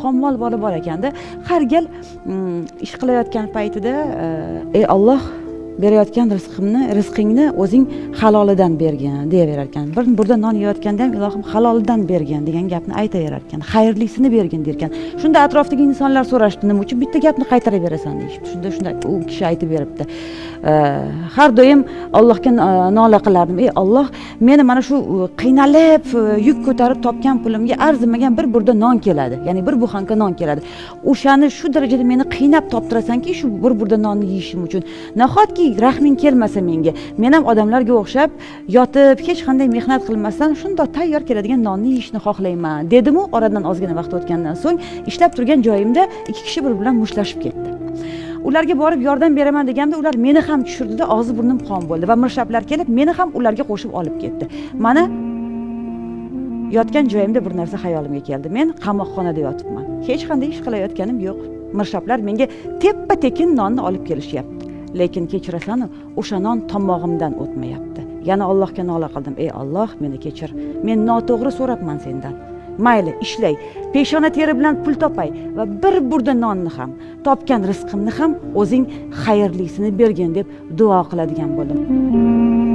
xomol bola bor ekanda. Har gal mm, ish qilayotgan paytida e, ey olloh berayotgan rizqimni rizqingni o'zing halolidan bergin deyaverar ekan bir burda non yeyotganda ham ilohim halolidan bergin degan gapni aytaverar ekan xayrlisini bergin der ekan shunda atrofdagi insonlar so'rashdi nima uchun bitta gapni qaytaraverasan deyishibdi shunda shunda u kishi aytib beribdi. Har doim allohga nola qilardim. Ey olloh meni mana shu qiynalib e, yuk ko'tarib topgan pulimga arzimagan bir burda non keladi. Ya'ni bir buxanka non keladi. O'shani shu darajada meni qiynab toptirasanki shu bir burda nonni yeyishim uchun. Nahotki rahming kelmasa menga. Men ham odamlarga o'xshab yotib hech qanday mehnat qilmasdan shundoq tayyor keladigan nonni yeyishni xohlayman dedimu oradan ozgina vaqt o'tgandan so'ng ishlab turgan joyimda ikki kishi bir bilan mushtlashib ketdi. Ularga borib yordam beraman deganimda ular meni ham tushirdida og'zi burnim qon bo'ldi va mirshablar kelib meni ham ularga qo'shib olib ketdi. Mana yotgan joyimda bir narsa xayolimga keldi. Men qamoqxonada yotibman. Hech qanday ish qilayotganim yo'q. Mirshablar menga teppa tekin nonni olib kelishyapti. Lekin kechirasan o'sha non tomog'imdan o'tmayapti. Yana allohga nola qildim. Ey olloh meni kechir. Men noto'g'ri so'rabman sendan. Mayli ishlay. Peshona teri bilan pul topay va bir burda nonni ham topgan rizqimni ham o'zing xayrlisini bergin deb duo qiladigan bo'ldim